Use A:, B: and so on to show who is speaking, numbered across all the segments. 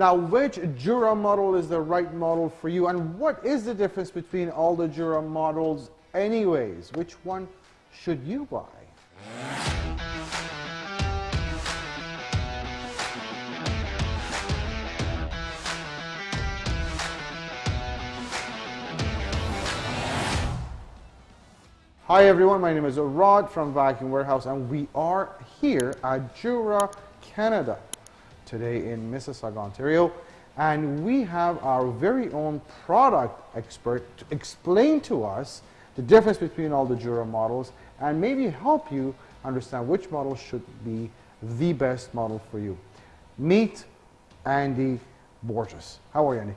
A: Now, which Jura model is the right model for you, and what is the difference between all the Jura models anyways? Which one should you buy? Hi everyone, my name is Rod from Vacuum Warehouse and we are here at Jura, Canada today in Mississauga, Ontario and we have our very own product expert to explain to us the difference between all the Jura models and maybe help you understand which model should be the best model for you. Meet Andy Borges. How are you, Andy?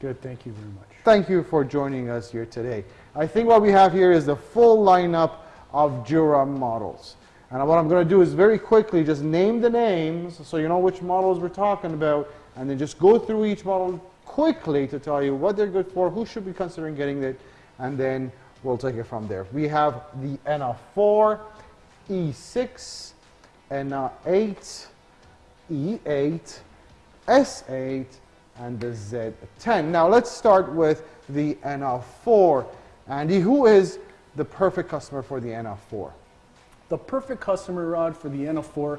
B: Good, thank you very much.
A: Thank you for joining us here today. I think what we have here is the full lineup of Jura models. And what I'm going to do is very quickly just name the names so you know which models we're talking about and then just go through each model quickly to tell you what they're good for, who should be considering getting it, and then we'll take it from there. We have the NA4, E6, NA8, E8, S8, and the Z10. Now let's start with the NA4. Andy, who is the perfect customer for the NA4?
B: The perfect customer rod for the NA4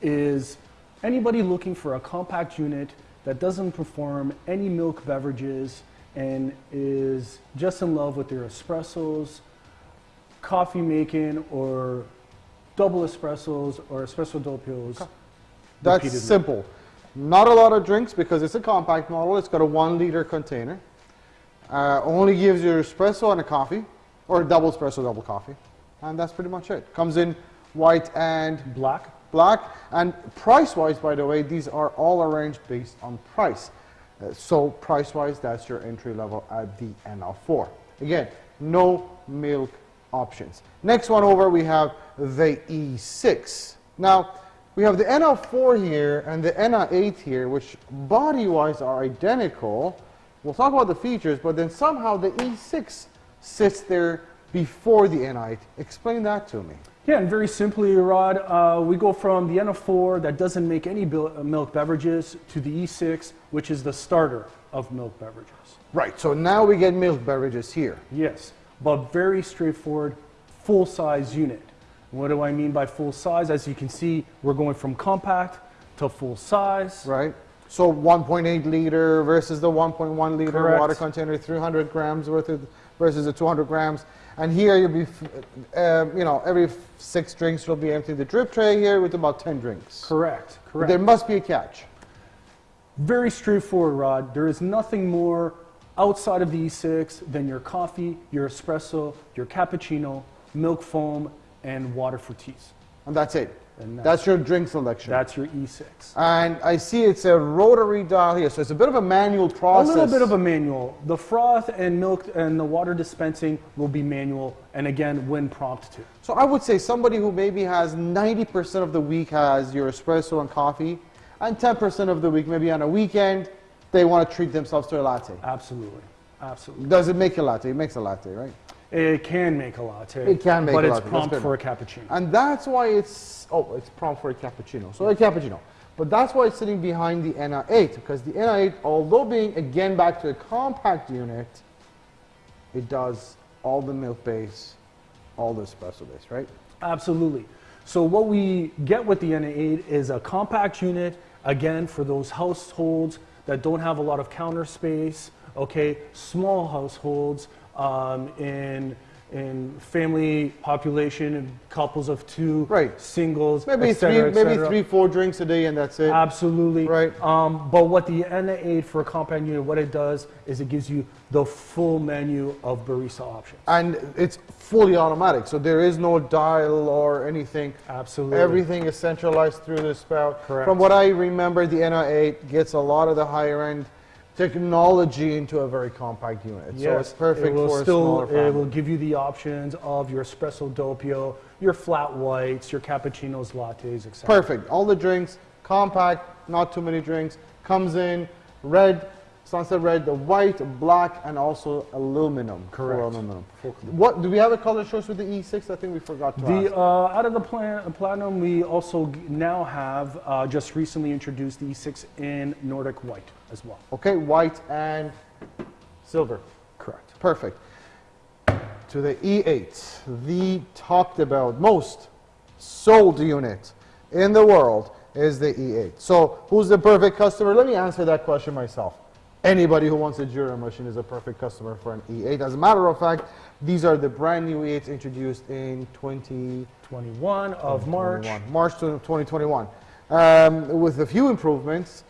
B: is anybody looking for a compact unit that doesn't perform any milk beverages and is just in love with their espressos, coffee making, or double espressos or espresso doppios.
A: That's
B: repeatedly.
A: simple. Not a lot of drinks because it's a compact model. It's got a one liter container. Uh, only gives you espresso and a coffee, or a double espresso, double coffee. And that's pretty much it. Comes in white and
B: Black.
A: black. And price-wise, by the way, these are all arranged based on price. Uh, so price-wise, that's your entry level at the NL4. Again, no milk options. Next one over, we have the E6. Now, we have the NL4 here and the NA8 here, which body-wise are identical. We'll talk about the features, but then somehow the E6 sits there before the NA8. Explain that to me.
B: Yeah, and very simply, Rod, uh, we go from the NA4 that doesn't make any uh, milk beverages to the E6, which is the starter of milk beverages.
A: Right, so now we get milk beverages here.
B: Yes, but very straightforward, full-size unit. What do I mean by full size? As you can see, we're going from compact to full size.
A: right? So 1.8 liter versus the 1.1 liter
B: Correct.
A: water container, 300 grams worth of versus the 200 grams. And here you'll be, uh, you know, every six drinks you'll be emptying the drip tray here with about 10 drinks.
B: Correct,
A: But
B: correct.
A: there must be a catch.
B: Very straightforward, Rod. There is nothing more outside of the E6 than your coffee, your espresso, your cappuccino, milk foam, and water for teas.
A: And that's it.
B: And
A: That's your drink selection.
B: That's your E6.
A: and I see it's a rotary dial here, so it's a bit of a manual process.
B: A little bit of a manual. The froth and milk and the water dispensing will be manual, and again, when prompted to.
A: So I would say somebody who maybe has 90% of the week has your espresso and coffee, and 10% of the week, maybe on a weekend, they want to treat themselves to a latte.
B: Absolutely, absolutely.
A: Does it make a latte? It makes a latte, right?
B: It can make a latte.
A: It can make
B: but
A: a
B: it's
A: latte, that's
B: prompt for a cappuccino.
A: And that's why it's, oh, it's prompt for a cappuccino. So a cappuccino. But that's why it's sitting behind the NA8, because the NA8, although being, again, back to a compact unit, it does all the milk base, all the espresso base, right?
B: Absolutely. So what we get with the NA8 is a compact unit, again, for those households that don't have a lot of counter space, okay, small households um, in, in family population, couples of two,
A: Right.
B: singles,
A: Maybe
B: et cetera,
A: three, maybe three, four drinks a day, and that's it.
B: Absolutely.
A: Right.
B: Um, but what the NA8 for a compact unit, what it does is it gives you the full menu of barista options.
A: and it's fully automatic, so there is no dial or anything.
B: Absolutely.
A: Everything is centralized through the spout.
B: Correct.
A: From what I remember, the NR8 gets a lot of the higher end technology into a very compact unit. so it's perfect
B: it
A: for
B: still,
A: a smaller family.
B: It will give you the options of your espresso doppio, your flat whites, your cappuccinos, lattes, etc.
A: Perfect. All the drinks, compact, not too many drinks. Comes in red, Sunset red, the white, black, and also aluminum.
B: Correct.
A: aluminum. What do we have a color choice with the E6? I think we forgot to
B: The
A: ask.
B: uh, out of the plan, platinum, we also now have uh, just recently introduced the E6 in Nordic white as well.
A: Okay, white and silver.
B: Correct.
A: Perfect. To the E8, the talked about most sold unit in the world is the E8. So, who's the perfect customer? Let me answer that question myself. Anybody who wants a Jura machine is a perfect customer for an E8. As a matter of fact, these are the brand new E8s introduced in 20.
B: 21 of March.
A: 21, March 2021, um, with a few improvements.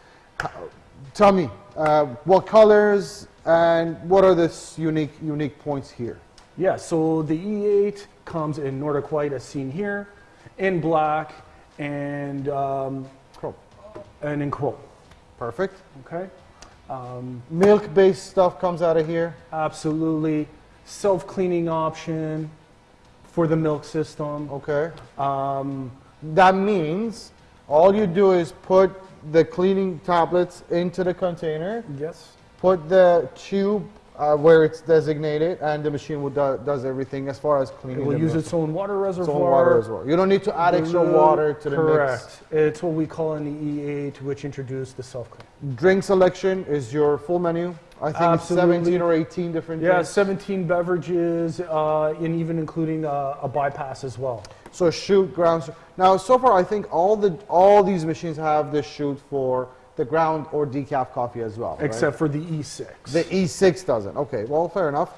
A: Tell me, uh, what colors and what are the unique unique points here?
B: Yeah, so the E8 comes in Nordic white as seen here, in black, and, um,
A: Chrome.
B: and in chrome.
A: Perfect.
B: Okay? Um,
A: Milk-based stuff comes out of here.
B: absolutely. Self cleaning option for the milk system.
A: Okay.
B: Um,
A: That means all you do is put the cleaning tablets into the container,
B: yes.
A: put the tube uh, where it's designated, and the machine will do, does everything as far as cleaning.
B: It will use
A: milk.
B: its own water
A: Its
B: reservoir.
A: own water well. You don't need to add extra water to the
B: Correct. It's what we call in the E8, which introduced the self clean.
A: mix. Drink selection is your full menu. I think
B: Absolutely.
A: it's 17 or 18 different
B: Yeah,
A: drinks.
B: 17 beverages, uh, and even including a, a bypass as well.
A: So chute, ground. Now, so far, I think all the all these machines have the chute for the ground or decaf coffee as well. right?
B: Except for the E E6.
A: the E6 doesn't. Okay, well, fair enough.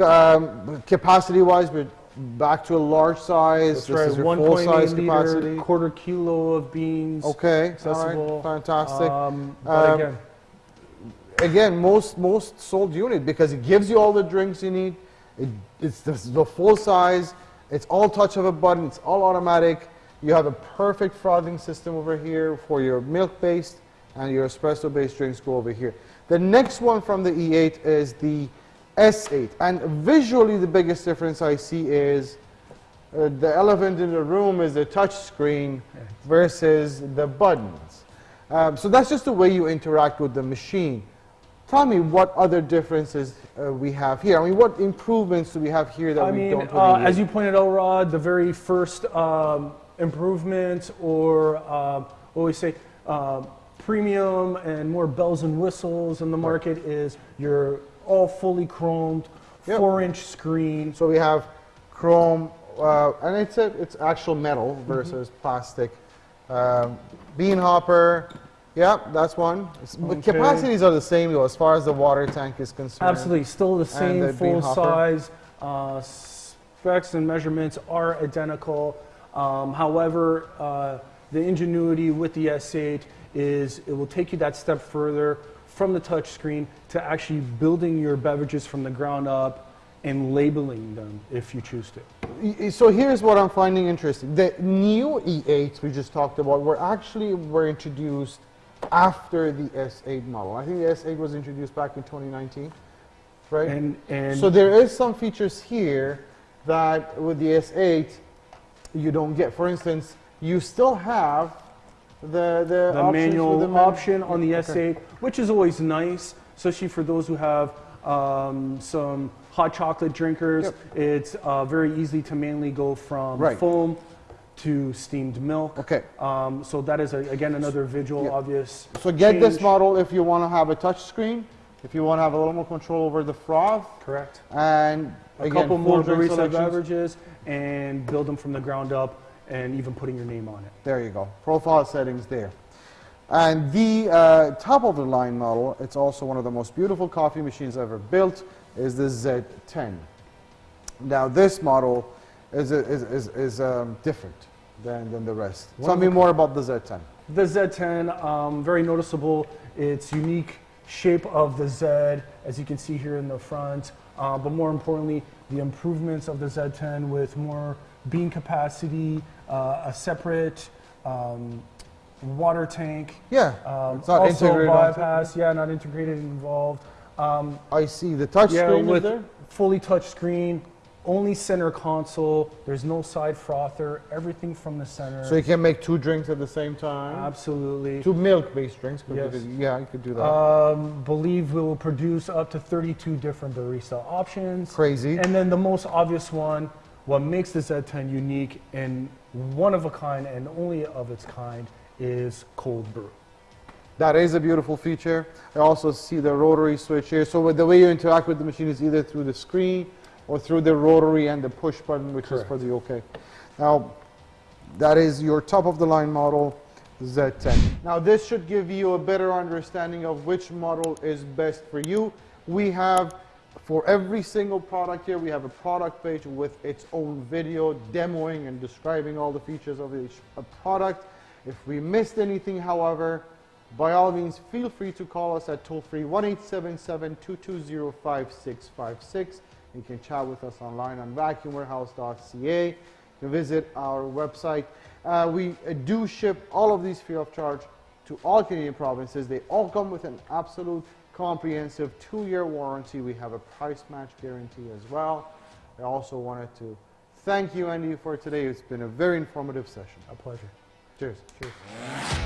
A: Um, capacity-wise, we're back to a large size.
B: That's
A: this
B: right,
A: is your
B: 1.8
A: full-size
B: liter,
A: capacity.
B: quarter kilo of beans.
A: Okay, all
B: accessible.
A: right, fantastic.
B: Um,
A: Um,
B: again,
A: Again, most most sold unit because it gives you all the drinks you need. It, it's the, the full size. It's all touch of a button. It's all automatic. You have a perfect frothing system over here for your milk-based and your espresso-based drinks go over here. The next one from the E8 is the S8, and visually the biggest difference I see is uh, the elephant in the room is the touch screen versus the buttons. Um, so that's just the way you interact with the machine. Tell me what other differences uh, we have here. I mean, what improvements do we have here that
B: I
A: we
B: mean,
A: don't with
B: uh,
A: the
B: as you pointed out, Rod, the very first um, improvement or uh, what we say, uh, premium and more bells and whistles in the market is your all fully chromed,
A: Yep.
B: four-inch screen.
A: So we have chrome, uh, and it's a, it's actual metal
B: Mm-hmm.
A: versus plastic. Um, bean hopper, yeah, that's one.
B: Okay.
A: capacities are the same though, as far as the water tank is concerned.
B: Absolutely, still the same
A: the
B: full size. Uh, specs and measurements are identical. Um, however, uh, the ingenuity with the S8 is it will take you that step further from the touch screen to actually building your beverages from the ground up and labeling them if you choose to.
A: So here's what I'm finding interesting. The new E8s we just talked about were actually were introduced after the S8 model. I think the S8 was introduced back in 2019, right?
B: And, and
A: so there is some features here that with the S8 you don't get. For instance, you still have the the,
B: the manual
A: the
B: option on the
A: Okay.
B: S8, which is always nice, especially for those who have um, some hot chocolate drinkers.
A: Yep.
B: It's uh, very easy to mainly go from
A: Right.
B: foam to steamed milk.
A: Okay.
B: Um, so that is a, again another visual
A: Yeah.
B: obvious.
A: So get this model if you want to have a touch screen, if you want to have a little more control over the froth,
B: Correct.
A: and
B: A
A: again,
B: couple more barista beverages and build them from the ground up, and even putting your name on it.
A: There you go. Profile settings there. And the uh, top of the line model, it's also one of the most beautiful coffee machines ever built, is the Z10. Now this model is, is, is, is um, different than, than the rest.
B: One
A: Tell me more about the Z10.
B: The Z10, um, very noticeable. Its unique shape of the Z, as you can see here in the front. Uh, but more importantly, the improvements of the Z10 with more bean capacity, uh, a separate um, water tank.
A: Yeah,
B: Um,
A: it's not
B: also
A: integrated
B: bypass, yeah, not integrated involved. Um,
A: I see the touch
B: yeah,
A: screen
B: with fully touch screen, Only center console. There's no side frother. Everything from the center.
A: So you can make two drinks at the same time?
B: Absolutely.
A: Two milk-based drinks?
B: Yes.
A: the- Yeah, you could do that.
B: Um, believe we will produce up to 32 different barista options.
A: Crazy.
B: And then the most obvious one, what makes the Z10 unique and one of a kind and only of its kind is cold brew.
A: That is a beautiful feature. I also see the rotary switch here. So with the way you interact with the machine is either through the screen or through the rotary and the push button, which is for the OK. Now, that is your top of the line model Z10. Now, this should give you a better understanding of which model is best for you. We have, for every single product here, we have a product page with its own video demoing and describing all the features of each product. If we missed anything, however, by all means, feel free to call us at toll-free 1-877-220-5656. You can chat with us online on vacuumwarehouse.ca. You can visit our website. Uh, we uh, do ship all of these free of charge to all Canadian provinces. They all come with an absolute comprehensive two-year warranty. We have a price match guarantee as well. I also wanted to thank you, Andy, for today. It's been a very informative session.
B: A pleasure.
A: Cheers. Cheers.